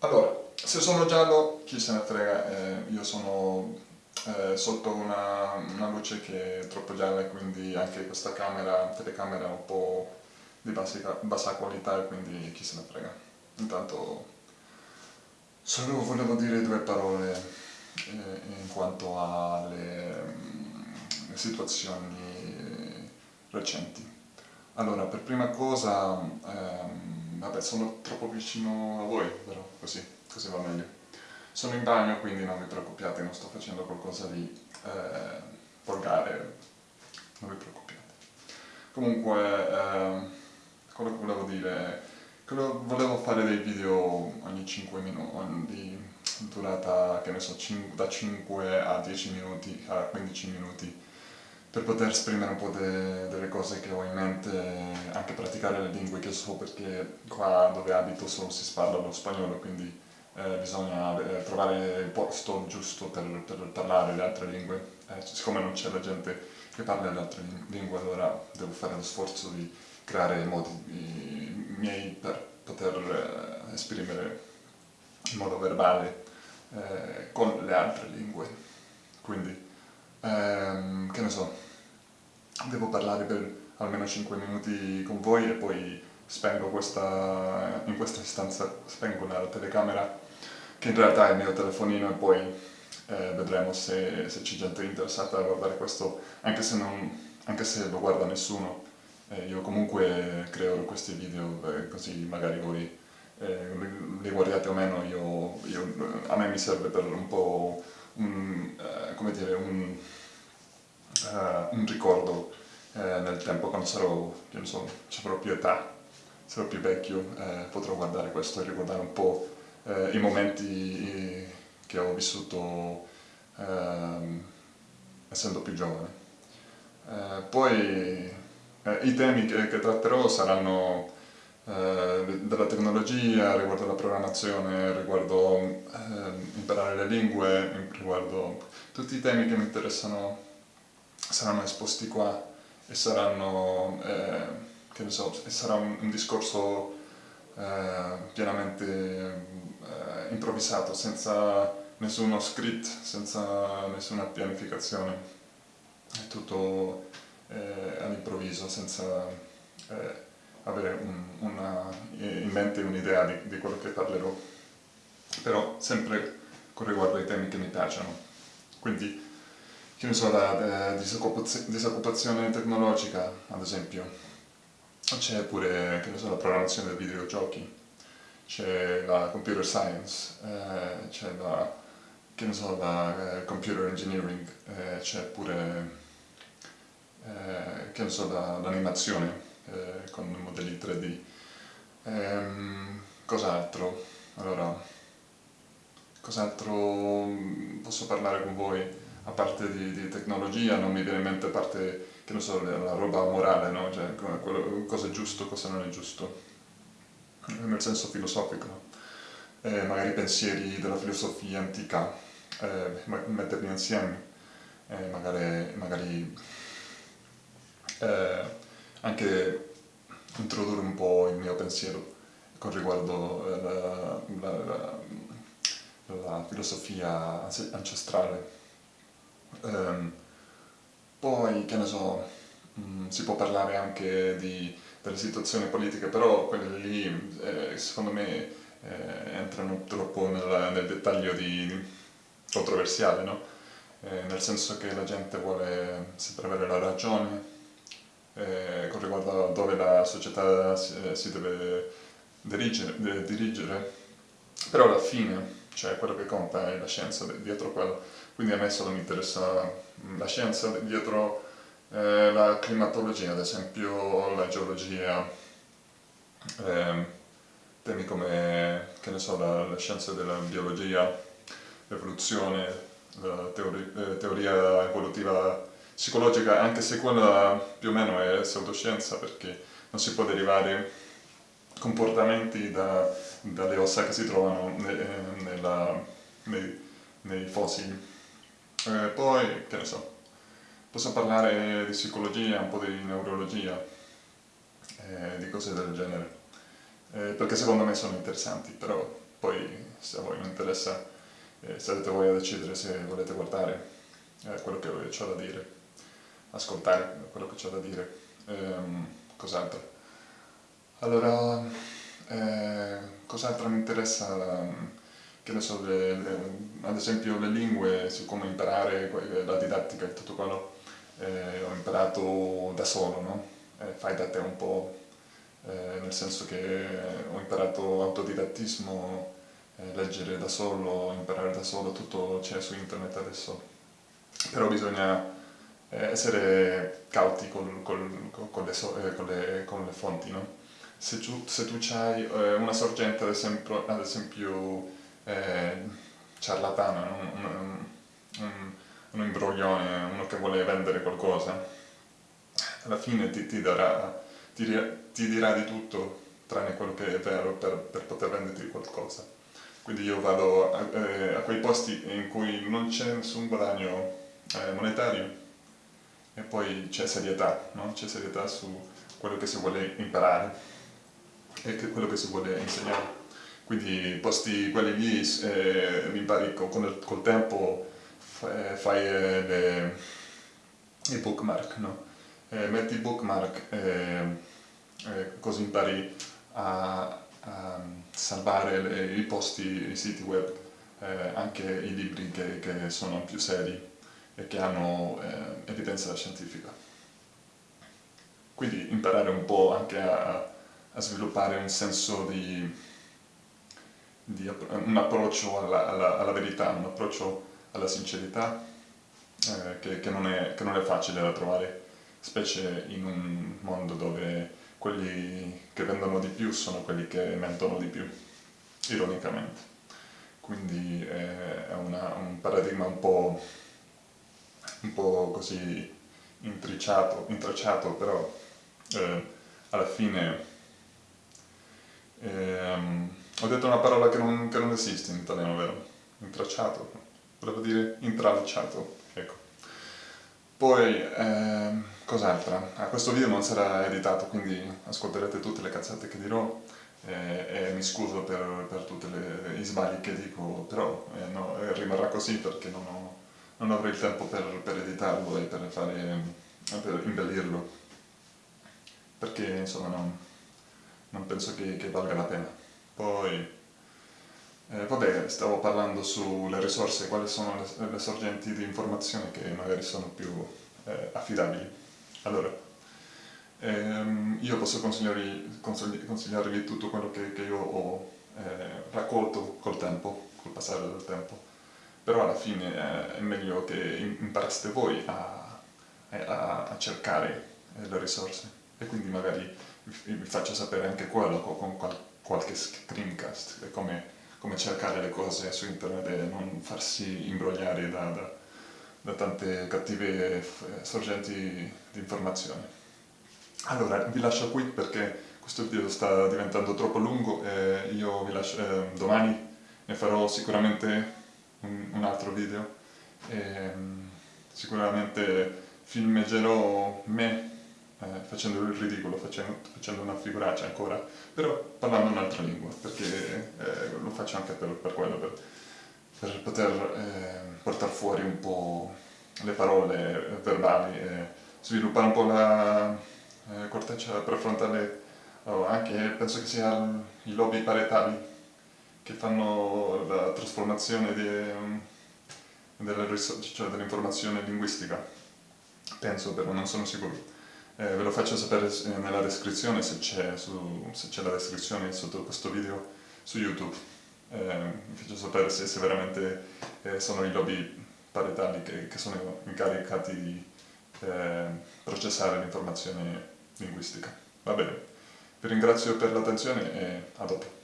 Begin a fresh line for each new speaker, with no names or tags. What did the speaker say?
Allora, se sono giallo, chi se ne frega, eh, io sono eh, sotto una, una, luce che è troppo gialla e quindi anche questa camera, telecamera è un po' di basica, bassa qualità e quindi chi se ne frega. Intanto solo volevo dire due parole eh, in quanto alle mm, situazioni recenti. Allora, per prima cosa, ehm, vabbè, sono troppo vicino a voi, però così, così va meglio. Sono in bagno, quindi non vi preoccupate, non sto facendo qualcosa di eh, volgare, non vi preoccupate. Comunque, eh, quello che volevo dire, quello, volevo fare dei video ogni 5 minuti, di durata, che ne so, da 5 a 10 minuti, a 15 minuti, per poter esprimere un po' de, delle cose che ho in mente, anche praticare le lingue che so perché qua dove abito solo si parla lo spagnolo, quindi eh, bisogna eh, trovare il posto giusto per, per, parlare le altre lingue. Eh, siccome non c'è la gente che parla le altre lingue, allora devo fare lo sforzo di creare modi miei per poter eh, esprimere in modo verbale eh, con le altre lingue. Quindi ehm, che ne so, devo parlare per almeno 5 minuti con voi e poi spengo questa, in questa stanza, spengo la telecamera che in realtà è il mio telefonino e poi eh, vedremo se, se c'è gente interessata a guardare questo, anche se, non, anche se lo guarda nessuno. Eh, io comunque creo questi video eh, così magari voi eh, li guardate o meno, io, io, a me mi serve per un po' un, eh, come dire, un, uh, un ricordo uh, nel tempo quando sarò, che so, avrò più età, sarò più vecchio, uh, potrò guardare questo e ricordare un po' i momenti che ho vissuto ehm, essendo più giovane. poi i temi che, che tratterò saranno eh, della tecnologia, riguardo la programmazione, riguardo eh, imparare le lingue, riguardo tutti i temi che mi interessano saranno esposti qua e saranno, eh, che ne so, sarà un, un discorso eh, pienamente eh, improvvisato, senza nessuno script, senza nessuna pianificazione, è tutto eh, all'improvviso, senza avere un, una, in mente un'idea di, di, quello che parlerò, però sempre con riguardo ai temi che mi piacciono. Quindi, che ne so, la disoccupazione tecnologica, ad esempio, c'è pure, che ne so, la programmazione dei videogiochi, c'è la computer science, eh, c'è la, che ne so, la eh, computer engineering, eh, c'è pure, eh, che ne so, l'animazione eh, con modelli 3D. Ehm, cos'altro? Allora, cos'altro posso parlare con voi? A parte di, di, tecnologia non mi viene in mente a parte, che non so, la roba morale, no? Cioè, quello, cosa è giusto, cosa non è giusto, nel senso filosofico. Eh, magari pensieri della filosofia antica, eh, metterli insieme, eh, magari, magari eh, anche introdurre un po' il mio pensiero con riguardo alla, alla filosofia ancestrale. Um, poi, che ne so, um, si può parlare anche di, delle situazioni politiche, però quelle lì, eh, secondo me, eh, entrano troppo nel, nel dettaglio di controversiale, no? eh, nel senso che la gente vuole sempre avere la ragione, eh, con riguardo a dove la società si, eh, si deve dirigere, dirigere, però alla fine, cioè quello che conta è la scienza dietro quello, quindi a me solo mi interessa la scienza dietro eh, la climatologia, ad esempio la geologia, eh, temi come, che ne so, la, la scienza della biologia, l'evoluzione, la teori, eh, teoria evolutiva psicologica, anche se quella più o meno è pseudoscienza perché non si può derivare comportamenti da, dalle ossa che si trovano ne, nella, nei, nei, fossili. Eh, poi, che ne so, posso parlare di psicologia, un po' di neurologia, eh, di cose del genere, eh, perché secondo me sono interessanti, però poi se a voi non interessa eh, sarete voi a decidere se volete guardare eh, quello che ho da dire, ascoltare quello che ho da dire, ehm, cos'altro. Allora, eh, cos'altro mi interessa? Che ne so, le, le, ad esempio le lingue, su come imparare la didattica e tutto quello, eh, ho imparato da solo, no? Eh, fai da te un po', eh, nel senso che ho imparato autodidattismo, eh, leggere da solo, imparare da solo, tutto c'è su internet adesso. Però bisogna eh, essere cauti col, col, con, le so, con, le, con, le, fonti, no? Se tu, se tu hai una sorgente, ad esempio, ad esempio eh, ciarlatana, un, un, un, un, imbroglione, uno che vuole vendere qualcosa, alla fine ti, ti, darà, ti, ti, dirà di tutto tranne quello che è vero per, per poter venderti qualcosa. Quindi io vado a, eh, a, quei posti in cui non c'è nessun guadagno eh, monetario e poi c'è serietà, no? c'è serietà su quello che si vuole imparare e quello che si vuole insegnare quindi posti quelli lì eh, impari con il, col tempo eh, fai eh, i bookmark no? eh, metti i bookmark eh, eh, così impari a, a salvare le, i posti, i siti web anche i libri che, che, sono più seri e che hanno evidenza scientifica quindi imparare un po' anche a, a sviluppare un senso di di, un approccio alla, alla, alla, verità, un approccio alla sincerità eh, che, che, non è, che, non è, facile da trovare, specie in un mondo dove quelli che vendono di più sono quelli che mentono di più, ironicamente. Quindi eh, è una, un paradigma un po', un po così intricciato, intracciato, però eh, alla fine ho detto una parola che non, che non esiste in italiano, vero? Intracciato. Volevo dire intralciato, ecco. Poi, ehm, cos'altro? Ah, questo video non sarà editato, quindi ascolterete tutte le cazzate che dirò eh, e mi scuso per, per tutti gli sbagli che dico, però eh, no, eh, rimarrà così perché non, ho, non avrò il tempo per, per editarlo e per, fare, per imbellirlo, perché insomma non, non penso che, che valga la pena. Poi, eh, vabbè, stavo parlando sulle risorse, quali sono le, le sorgenti di informazione che magari sono più eh, affidabili. Allora, ehm, io posso consigliarvi, consigliarvi, tutto quello che, che io ho eh, raccolto col tempo, col passare del tempo, però alla fine eh, è meglio che imparaste voi a, a, a cercare eh, le risorse e quindi magari vi faccio sapere anche quello con, con qualche screencast, è come, come, cercare le cose su internet e non farsi imbrogliare da, da, da tante cattive sorgenti di informazione. Allora, vi lascio qui perché questo video sta diventando troppo lungo e io vi lascio, eh, domani ne farò sicuramente un, un altro video e sicuramente filmeggerò me eh, facendo il ridicolo, facendo, facendo, una figuraccia ancora, però parlando un'altra lingua, perché eh, lo faccio anche per, per quello, per, per poter eh, portare fuori un po' le parole verbali e sviluppare un po' la eh, corteccia prefrontale, oh, anche penso che sia i lobi parietali che fanno la trasformazione cioè dell'informazione cioè linguistica, penso però, non sono sicuro. Eh, ve lo faccio sapere eh, nella descrizione se c'è la descrizione sotto questo video su YouTube. Eh, vi faccio sapere se, se veramente eh, sono i lobby parietali che, che sono incaricati di eh, processare l'informazione linguistica. Va bene, vi ringrazio per l'attenzione e a dopo.